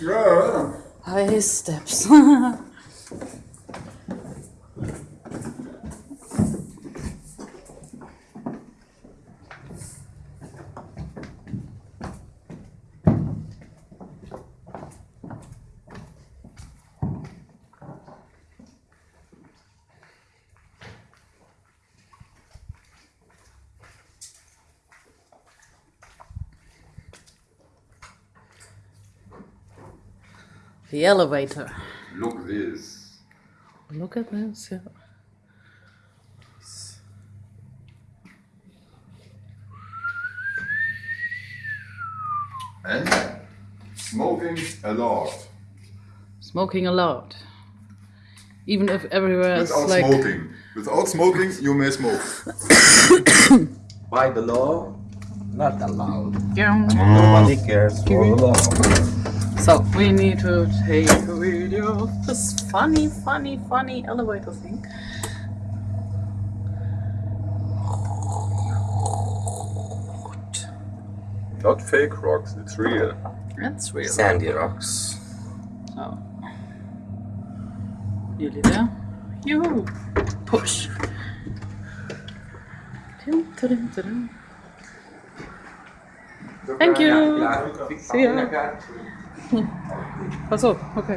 Yeah. High steps. the elevator. Look this. Look at this. Yeah. And smoking a lot. Smoking a lot. Even if everywhere is Without like smoking. Without smoking, you may smoke. By the law, not allowed. Yeah. Nobody cares for the law. So we need to take a video of this funny, funny, funny elevator thing. Not fake rocks, it's real. That's real. Sandy rocks. Oh. Nearly there. You push. Thank you. See ya. Achso, okay.